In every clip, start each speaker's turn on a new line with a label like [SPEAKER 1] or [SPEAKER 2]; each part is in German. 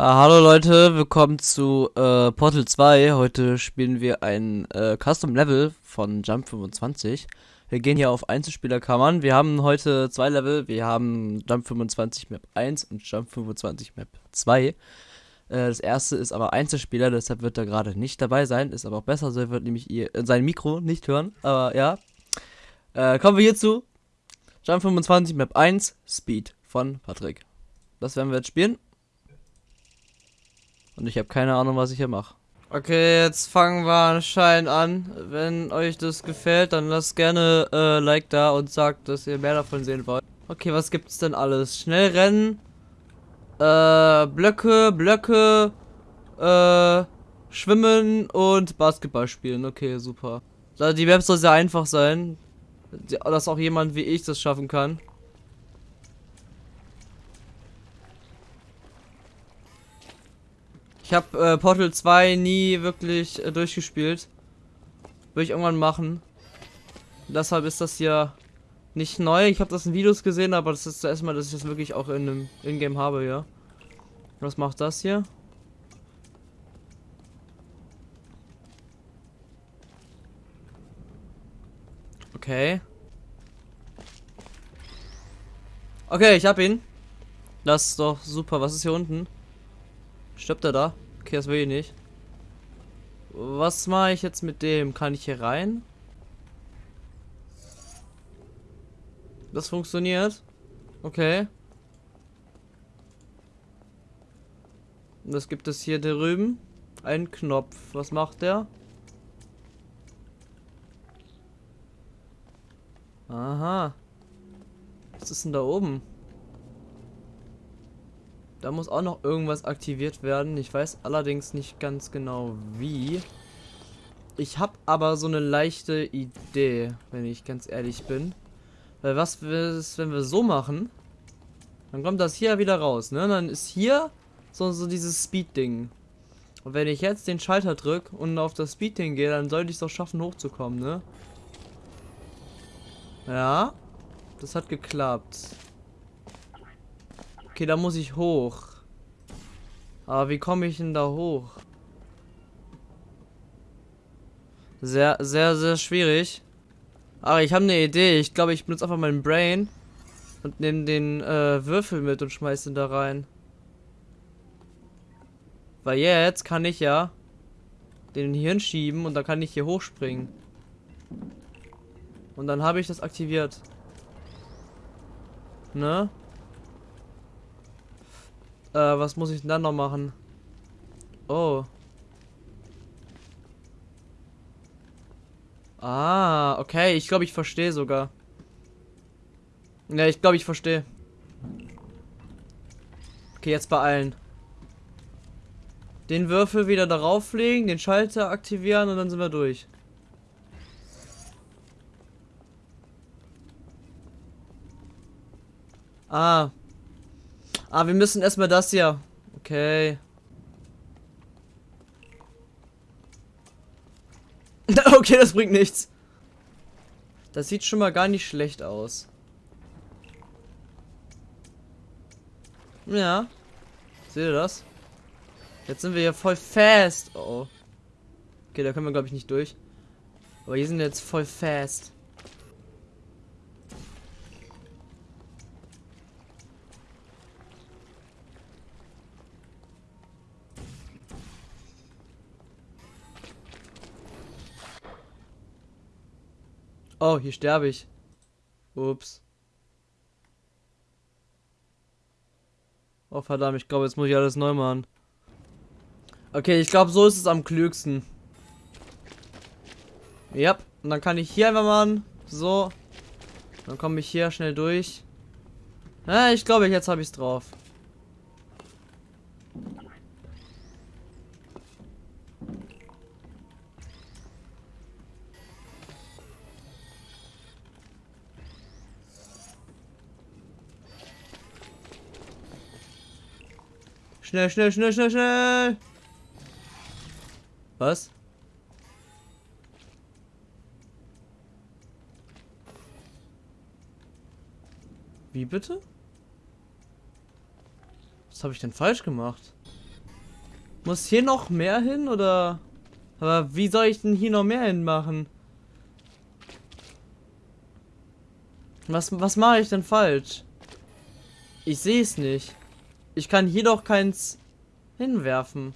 [SPEAKER 1] Ah, hallo Leute, willkommen zu äh, Portal 2. Heute spielen wir ein äh, Custom Level von Jump 25. Wir gehen hier auf Einzelspielerkammern. Wir haben heute zwei Level. Wir haben Jump 25 Map 1 und Jump 25 Map 2. Äh, das erste ist aber Einzelspieler, deshalb wird er gerade nicht dabei sein. Ist aber auch besser, so wird nämlich ihr, äh, sein Mikro nicht hören. Aber ja. Äh, kommen wir hierzu. Jump 25 Map 1 Speed von Patrick. Das werden wir jetzt spielen. Und ich habe keine Ahnung, was ich hier mache. Okay, jetzt fangen wir anscheinend an. Wenn euch das gefällt, dann lasst gerne äh, Like da und sagt, dass ihr mehr davon sehen wollt. Okay, was gibt's denn alles? Schnell rennen, äh, Blöcke, Blöcke, äh, schwimmen und Basketball spielen. Okay, super. Die Map soll sehr einfach sein, dass auch jemand wie ich das schaffen kann. Ich habe äh, Portal 2 nie wirklich äh, durchgespielt. Würde ich irgendwann machen. Deshalb ist das hier nicht neu. Ich habe das in Videos gesehen, aber das ist das erste Mal, dass ich das wirklich auch in einem Ingame habe, ja. Was macht das hier? Okay. Okay, ich hab ihn. Das ist doch super. Was ist hier unten? Stirbt er da? Okay, das will ich nicht. Was mache ich jetzt mit dem? Kann ich hier rein? Das funktioniert. Okay. Und das gibt es hier drüben. Ein Knopf. Was macht der? Aha. Was ist denn da oben? Da muss auch noch irgendwas aktiviert werden. Ich weiß allerdings nicht ganz genau wie. Ich habe aber so eine leichte Idee, wenn ich ganz ehrlich bin. Weil was ist, wenn wir so machen? Dann kommt das hier wieder raus, ne? Dann ist hier so, so dieses Speed-Ding. Und wenn ich jetzt den Schalter drücke und auf das Speed-Ding gehe, dann sollte ich es doch schaffen, hochzukommen, ne? Ja. Das hat geklappt. Okay, da muss ich hoch. Aber wie komme ich denn da hoch? Sehr, sehr, sehr schwierig. Aber ich habe eine Idee. Ich glaube, ich benutze einfach mein Brain und nehme den äh, Würfel mit und schmeiße ihn da rein. Weil jetzt kann ich ja den hier hinschieben und dann kann ich hier hochspringen. Und dann habe ich das aktiviert. Ne? Äh, was muss ich denn dann noch machen? Oh. Ah, okay. Ich glaube, ich verstehe sogar. Ja, ich glaube, ich verstehe. Okay, jetzt beeilen. Den Würfel wieder darauf legen, den Schalter aktivieren und dann sind wir durch. Ah, Ah, wir müssen erstmal das hier. Okay. okay, das bringt nichts. Das sieht schon mal gar nicht schlecht aus. Ja. Seht ihr das? Jetzt sind wir hier voll fast. Oh. Okay, da können wir glaube ich nicht durch. Aber hier sind wir jetzt voll fast. Oh, hier sterbe ich. Ups. Oh verdammt, ich glaube, jetzt muss ich alles neu machen. Okay, ich glaube, so ist es am klügsten. Ja, und dann kann ich hier einfach machen. So. Dann komme ich hier schnell durch. Ja, ich glaube, jetzt habe ich es drauf. Schnell, schnell, schnell, schnell, schnell. Was? Wie bitte? Was habe ich denn falsch gemacht? Muss hier noch mehr hin oder? Aber wie soll ich denn hier noch mehr hinmachen? Was, was mache ich denn falsch? Ich sehe es nicht. Ich kann hier doch keins hinwerfen.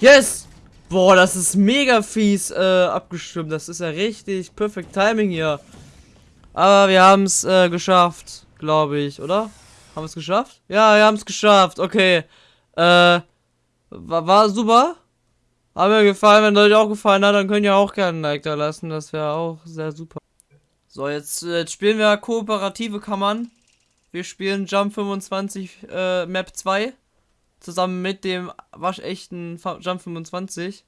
[SPEAKER 1] Yes! Boah, das ist mega fies äh, abgestimmt. Das ist ja richtig perfekt Timing hier. Aber wir haben es äh, geschafft, glaube ich, oder? Haben wir es geschafft? Ja, wir haben es geschafft. Okay. Äh, war, war super. Hat mir gefallen. Wenn euch auch gefallen hat, dann könnt ihr auch gerne ein Like da lassen. Das wäre auch sehr super. So, jetzt, jetzt spielen wir kooperative Kammern. Wir spielen Jump 25 äh, Map 2. Zusammen mit dem waschechten Jump 25.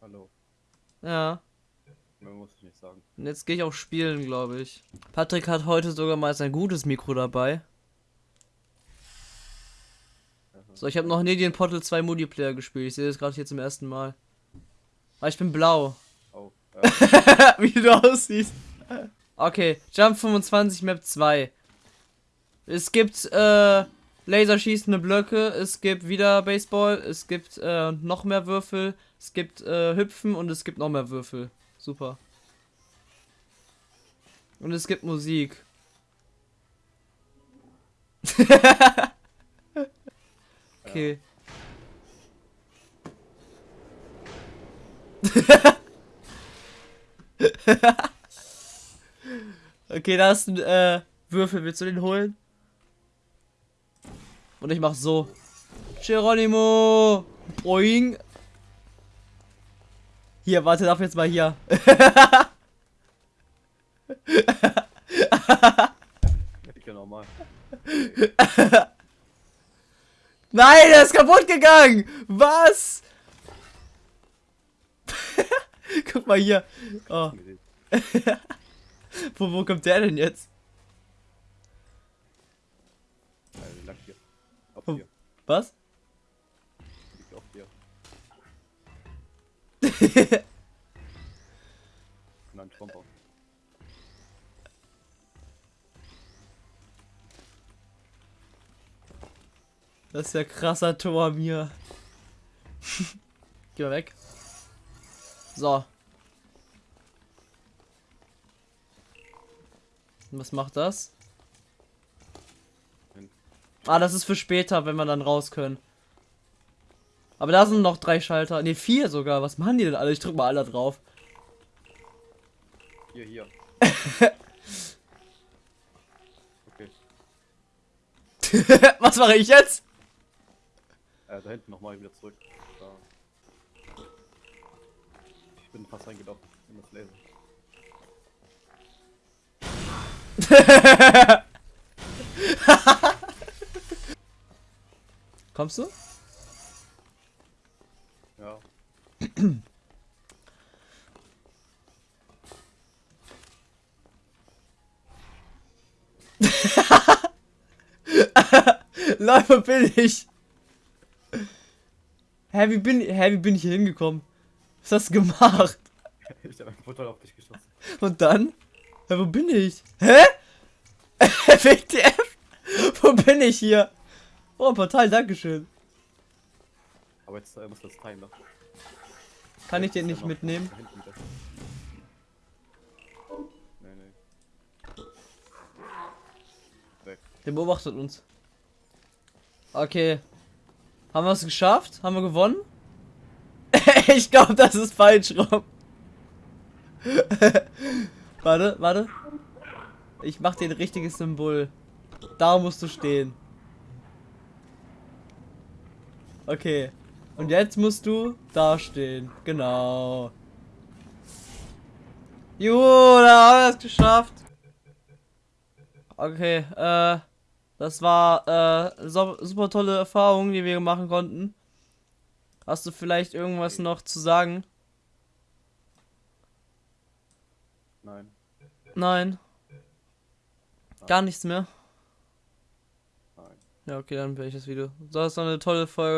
[SPEAKER 2] Hallo.
[SPEAKER 1] Ja.
[SPEAKER 2] Mehr muss ich nicht sagen.
[SPEAKER 1] Und jetzt gehe ich auch spielen, glaube ich. Patrick hat heute sogar mal sein gutes Mikro dabei. So, ich habe noch nie den Portal 2 Multiplayer gespielt. Ich sehe das gerade hier zum ersten Mal. Aber ich bin blau.
[SPEAKER 2] Oh, ja.
[SPEAKER 1] Wie du aussiehst. Okay, Jump 25 Map 2. Es gibt äh, laserschießende Blöcke, es gibt wieder Baseball, es gibt äh, noch mehr Würfel, es gibt äh, Hüpfen und es gibt noch mehr Würfel. Super. Und es gibt Musik. okay. okay, da ist ein äh, Würfel. Willst du den holen? Und ich mach so. Geronimo! Boing! Hier, warte, darf jetzt mal hier.
[SPEAKER 2] Ja, normal.
[SPEAKER 1] Nein, der ist kaputt gegangen! Was? Guck mal hier. Oh. wo, wo kommt der denn jetzt?
[SPEAKER 2] Lag hier. Auf hier.
[SPEAKER 1] Was?
[SPEAKER 2] Nein, Tromper.
[SPEAKER 1] Das ist ja krasser Tor mir. Geh mal weg. So. Was macht das? Ah, das ist für später, wenn wir dann raus können. Aber da sind noch drei Schalter. Ne, vier sogar. Was machen die denn alle? Ich drück mal alle drauf.
[SPEAKER 2] Hier, hier. Okay.
[SPEAKER 1] Was mache ich jetzt?
[SPEAKER 2] Äh, da hinten nochmal wieder zurück. Da. Ich bin fast reingelaufen in das Laser.
[SPEAKER 1] Kommst du? Wo bin ich? Hä, wie bin, hä, wie bin ich hier hingekommen? Was hast du gemacht?
[SPEAKER 2] Ich habe ein Portal auf dich geschossen.
[SPEAKER 1] Und dann? Hä, wo bin ich? Hä? WTF? Wo bin ich hier? Oh, ein Portal, dankeschön.
[SPEAKER 2] Aber jetzt äh, muss das teilen noch.
[SPEAKER 1] Kann ich den nicht mitnehmen? Der beobachtet uns. Okay. Haben wir es geschafft? Haben wir gewonnen? ich glaube, das ist falsch rum. warte, warte. Ich mach dir ein richtiges Symbol. Da musst du stehen. Okay. Und jetzt musst du da stehen. Genau. Juhu, da haben wir es geschafft. Okay, äh, das war äh, so, super tolle Erfahrung, die wir machen konnten. Hast du vielleicht irgendwas noch zu sagen?
[SPEAKER 2] Nein.
[SPEAKER 1] Nein. Gar nichts mehr.
[SPEAKER 2] Nein.
[SPEAKER 1] Ja, okay, dann bin ich das Video. So, das ist eine tolle Folge.